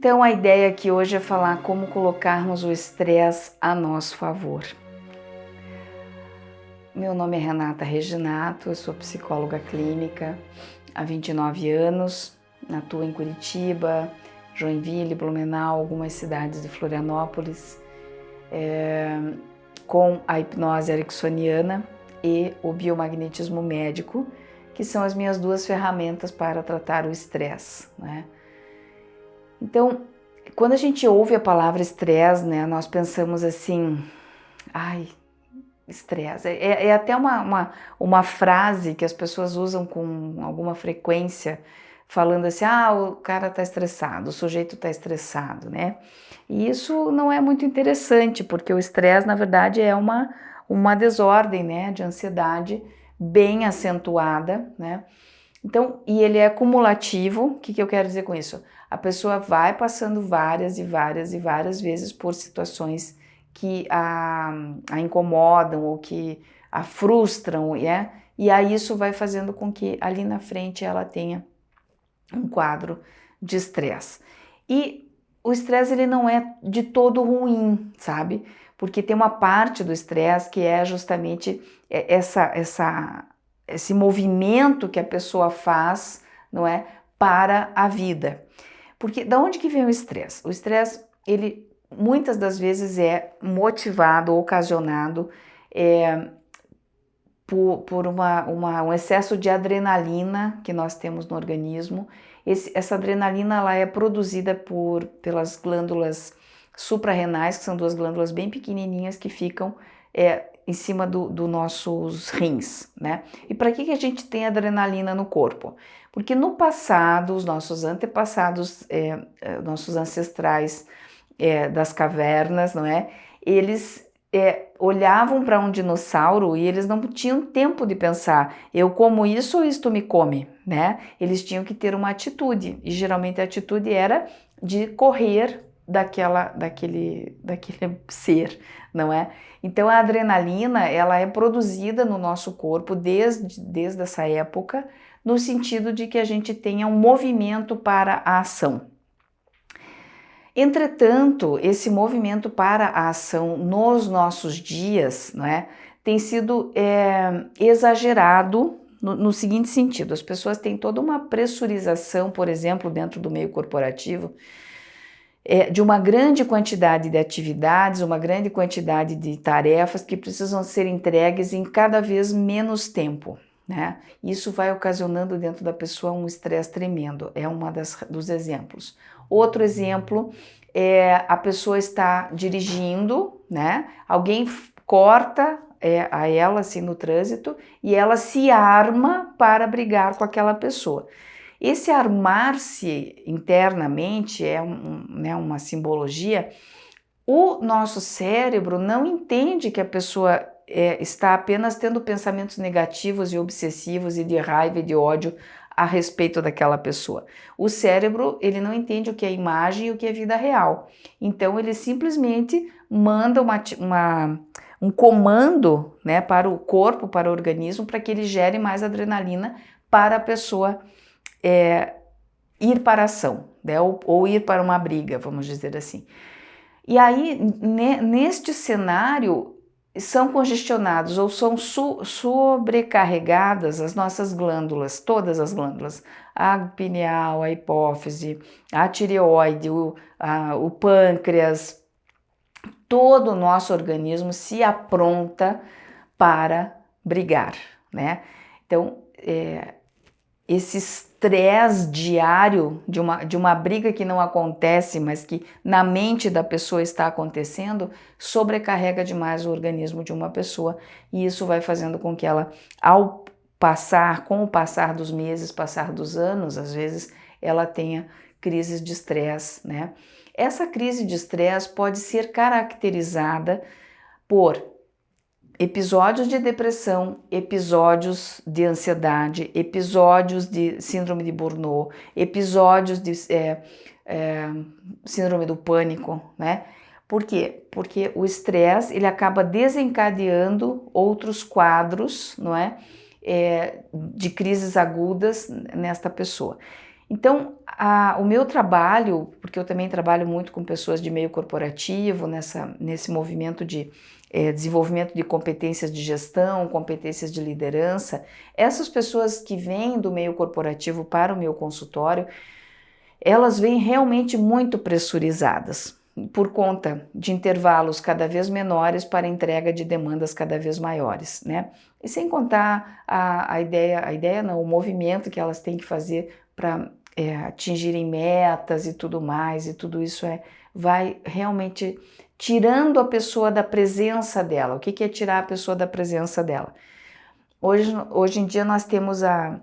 Então a ideia aqui hoje é falar como colocarmos o estresse a nosso favor. Meu nome é Renata Reginato, eu sou psicóloga clínica há 29 anos, atuo em Curitiba, Joinville, Blumenau, algumas cidades de Florianópolis, é, com a hipnose ericksoniana e o biomagnetismo médico, que são as minhas duas ferramentas para tratar o estresse. Né? Então, quando a gente ouve a palavra estresse, né, nós pensamos assim, ai, estresse. É, é, é até uma, uma, uma frase que as pessoas usam com alguma frequência, falando assim, ah, o cara está estressado, o sujeito está estressado, né? E isso não é muito interessante, porque o estresse, na verdade, é uma, uma desordem, né, de ansiedade bem acentuada, né? Então, e ele é acumulativo, o que, que eu quero dizer com isso? A pessoa vai passando várias e várias e várias vezes por situações que a, a incomodam ou que a frustram, é? e aí isso vai fazendo com que ali na frente ela tenha um quadro de estresse. E o estresse ele não é de todo ruim, sabe? Porque tem uma parte do estresse que é justamente essa, essa, esse movimento que a pessoa faz, não é, para a vida. Porque da onde que vem o estresse? O estresse ele muitas das vezes é motivado, ocasionado é, por, por uma, uma, um excesso de adrenalina que nós temos no organismo. Esse, essa adrenalina ela é produzida por, pelas glândulas suprarrenais, que são duas glândulas bem pequenininhas que ficam é, em cima dos do nossos rins, né? E para que, que a gente tem adrenalina no corpo? Porque no passado, os nossos antepassados, é, é nossos ancestrais, é, das cavernas, não é? Eles é, olhavam para um dinossauro e eles não tinham tempo de pensar, eu como isso ou isto me come, né? Eles tinham que ter uma atitude e geralmente a atitude era de correr daquela, daquele, daquele ser, não é? Então a adrenalina ela é produzida no nosso corpo desde, desde essa época, no sentido de que a gente tenha um movimento para a ação. Entretanto, esse movimento para a ação nos nossos dias não é, tem sido é, exagerado no, no, seguinte sentido: as pessoas têm toda uma pressurização, por exemplo, dentro do meio corporativo, é, de uma grande quantidade de atividades, uma grande quantidade de tarefas que precisam ser entregues em cada vez menos tempo. Né? Isso vai ocasionando dentro da pessoa um estresse tremendo, é um dos exemplos. Outro exemplo é a pessoa está dirigindo, né? Alguém corta é, a ela assim no trânsito e ela se arma para brigar com aquela pessoa. Esse armar-se internamente é um, né, uma simbologia. O nosso cérebro não entende que a pessoa é, está apenas tendo pensamentos negativos e obsessivos e de raiva e de ódio a respeito daquela pessoa. O cérebro, ele não entende o que é imagem e o que é vida real. Então, ele simplesmente manda uma, uma, um comando né, para o corpo, para o organismo, para que ele gere mais adrenalina para a pessoa é, ir para a ação, né, ou, ou ir para uma briga, vamos dizer assim. E aí, neste cenário, são congestionados ou são sobrecarregadas as nossas glândulas, todas as glândulas, a pineal, a hipófise, a tireoide, o, a, o pâncreas, todo o nosso organismo se apronta para brigar, né? Então, é, esse estresse diário de uma, de uma briga que não acontece, mas que na mente da pessoa está acontecendo, sobrecarrega demais o organismo de uma pessoa e isso vai fazendo com que ela, ao passar, com o passar dos meses, passar dos anos, às vezes ela tenha crises de estresse, né? Essa crise de estresse pode ser caracterizada por episódios de depressão, episódios de ansiedade, episódios de síndrome de Burnout, episódios de é, é, síndrome do pânico, né? Por quê? Porque o estresse ele acaba desencadeando outros quadros, não é? é? de crises agudas nesta pessoa. Então, a, o meu trabalho, porque eu também trabalho muito com pessoas de meio corporativo, nessa, nesse movimento de é, desenvolvimento de competências de gestão, competências de liderança, essas pessoas que vêm do meio corporativo para o meu consultório, elas vêm realmente muito pressurizadas por conta de intervalos cada vez menores para entrega de demandas cada vez maiores, né? E sem contar a, a ideia, a ideia não, o movimento que elas têm que fazer para é, atingirem metas e tudo mais, e tudo isso é, vai realmente tirando a pessoa da presença dela. O que, que é tirar a pessoa da presença dela? Hoje, hoje em dia nós temos a,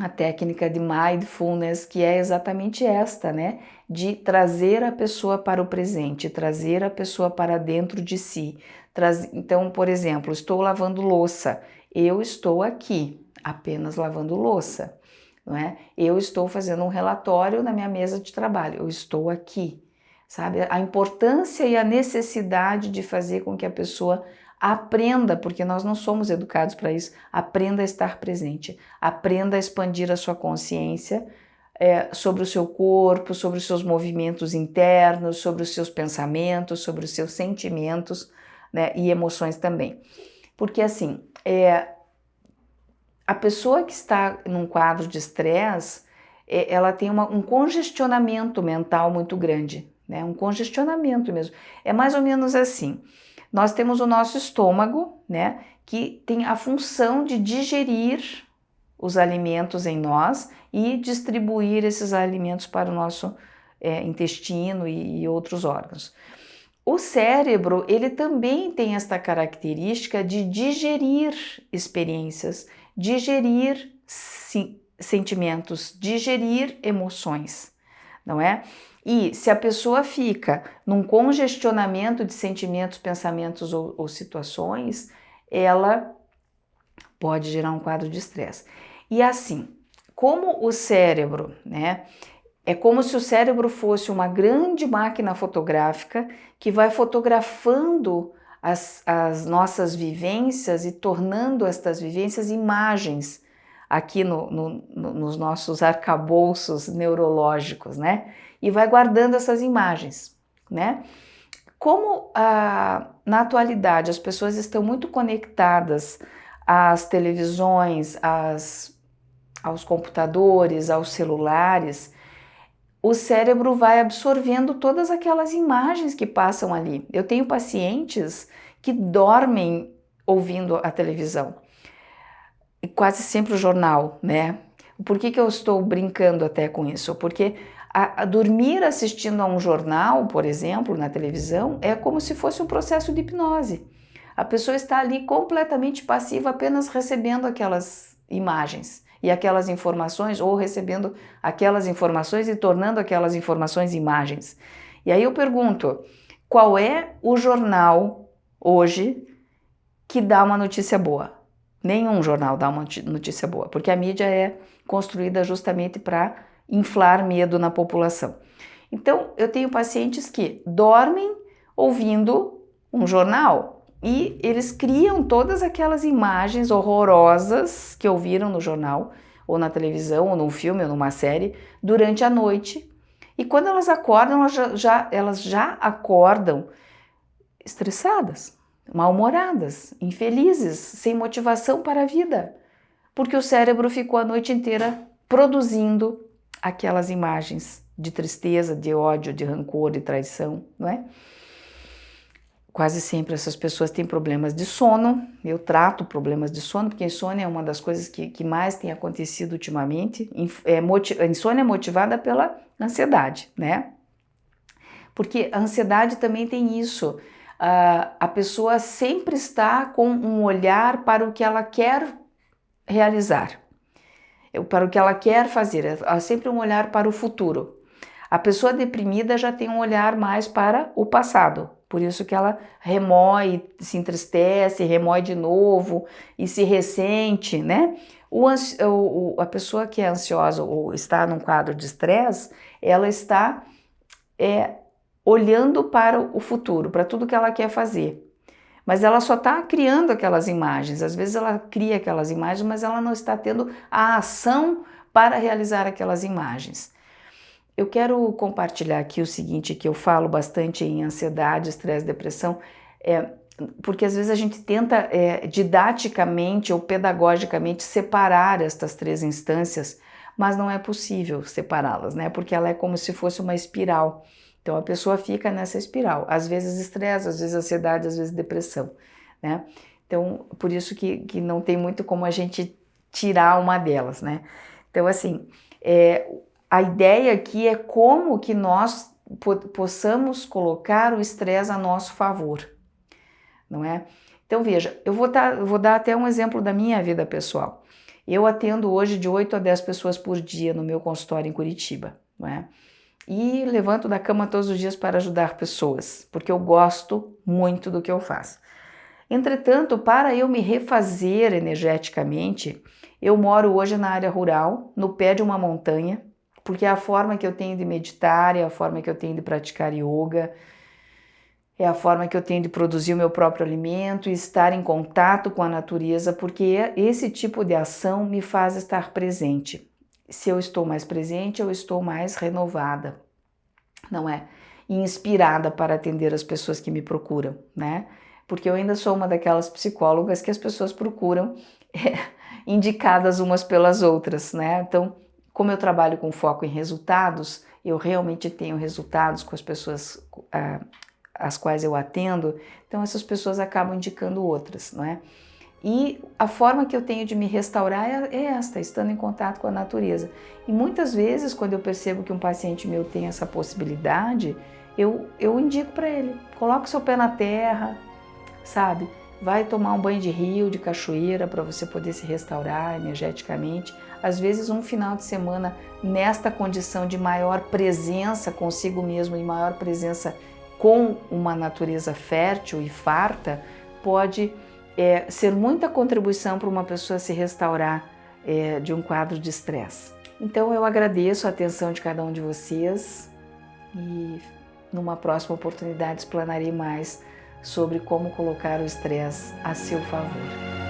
a técnica de mindfulness, que é exatamente esta, né? De trazer a pessoa para o presente, trazer a pessoa para dentro de si. Traz... Então, por exemplo, estou lavando louça, eu estou aqui, apenas lavando louça, não é? Eu estou fazendo um relatório na minha mesa de trabalho, eu estou aqui, sabe? A importância e a necessidade de fazer com que a pessoa Aprenda, porque nós não somos educados para isso, aprenda a estar presente, aprenda a expandir a sua consciência é, sobre o seu corpo, sobre os seus movimentos internos, sobre os seus pensamentos, sobre os seus sentimentos né, e emoções também. Porque assim, é, a pessoa que está num quadro de estresse, é, ela tem uma, um congestionamento mental muito grande, né, um congestionamento mesmo. É mais ou menos assim, nós temos o nosso estômago, né, que tem a função de digerir os alimentos em nós e distribuir esses alimentos para o nosso é, intestino e, e outros órgãos. O cérebro, ele também tem esta característica de digerir experiências, digerir sentimentos, digerir emoções, não é? E se a pessoa fica num congestionamento de sentimentos, pensamentos ou, ou situações, ela pode gerar um quadro de estresse. E assim, como o cérebro, né? É como se o cérebro fosse uma grande máquina fotográfica que vai fotografando as, as nossas vivências e tornando estas vivências imagens aqui no, no, no, nos nossos arcabouços neurológicos, né? e vai guardando essas imagens, né? Como ah, na atualidade as pessoas estão muito conectadas às televisões, às, aos computadores, aos celulares, o cérebro vai absorvendo todas aquelas imagens que passam ali. Eu tenho pacientes que dormem ouvindo a televisão, e quase sempre o jornal, né? Por que, que eu estou brincando até com isso? Porque a, a dormir assistindo a um jornal, por exemplo, na televisão, é como se fosse um processo de hipnose. A pessoa está ali completamente passiva, apenas recebendo aquelas imagens e aquelas informações, ou recebendo aquelas informações e tornando aquelas informações imagens. E aí eu pergunto, qual é o jornal hoje que dá uma notícia boa? Nenhum jornal dá uma notícia boa, porque a mídia é construída justamente para inflar medo na população. Então, eu tenho pacientes que dormem ouvindo um jornal e eles criam todas aquelas imagens horrorosas que ouviram no jornal, ou na televisão, ou num filme, ou numa série, durante a noite. E quando elas acordam, elas já, já elas já acordam estressadas, mal-humoradas, infelizes, sem motivação para a vida, porque o cérebro ficou a noite inteira produzindo aquelas imagens de tristeza, de ódio, de rancor, de traição, não é? Quase sempre essas pessoas têm problemas de sono, eu trato problemas de sono, porque insônia é uma das coisas que, que mais tem acontecido ultimamente. É, a insônia é motivada pela ansiedade, né? Porque a ansiedade também tem isso, a pessoa sempre está com um olhar para o que ela quer realizar para o que ela quer fazer, há sempre um olhar para o futuro. A pessoa deprimida já tem um olhar mais para o passado, por isso que ela remói, se entristece, remói de novo e se ressente, né? O, o, a pessoa que é ansiosa ou está num quadro de estresse, ela está é, olhando para o futuro, para tudo que ela quer fazer mas ela só está criando aquelas imagens. Às vezes ela cria aquelas imagens, mas ela não está tendo a ação para realizar aquelas imagens. Eu quero compartilhar aqui o seguinte, que eu falo bastante em ansiedade, estresse, depressão, é, porque às vezes a gente tenta é, didaticamente ou pedagogicamente separar estas três instâncias, mas não é possível separá-las, né? Porque ela é como se fosse uma espiral. Então a pessoa fica nessa espiral, às vezes estresse, às vezes ansiedade, às vezes depressão, né? Então por isso que, que não tem muito como a gente tirar uma delas, né? Então assim, é, a ideia aqui é como que nós po possamos colocar o estresse a nosso favor, não é? Então veja, eu vou, vou dar até um exemplo da minha vida pessoal. Eu atendo hoje de 8 a 10 pessoas por dia no meu consultório em Curitiba, não é? E levanto da cama todos os dias para ajudar pessoas, porque eu gosto muito do que eu faço. Entretanto, para eu me refazer energeticamente, eu moro hoje na área rural, no pé de uma montanha, porque é a forma que eu tenho de meditar, é a forma que eu tenho de praticar yoga, é a forma que eu tenho de produzir o meu próprio alimento e estar em contato com a natureza, porque esse tipo de ação me faz estar presente. Se eu estou mais presente, eu estou mais renovada, não é? inspirada para atender as pessoas que me procuram, né? Porque eu ainda sou uma daquelas psicólogas que as pessoas procuram é, indicadas umas pelas outras, né? Então, como eu trabalho com foco em resultados, eu realmente tenho resultados com as pessoas ah, as quais eu atendo, então essas pessoas acabam indicando outras, não é? E a forma que eu tenho de me restaurar é, é esta, estando em contato com a natureza. E muitas vezes, quando eu percebo que um paciente meu tem essa possibilidade, eu, eu indico para ele, coloque seu pé na terra, sabe? Vai tomar um banho de rio, de cachoeira, para você poder se restaurar energeticamente. Às vezes um final de semana nesta condição de maior presença consigo mesmo e maior presença com uma natureza fértil e farta pode é, ser muita contribuição para uma pessoa se restaurar é, de um quadro de estresse. Então eu agradeço a atenção de cada um de vocês e numa próxima oportunidade explanarei mais sobre como colocar o estresse a seu favor.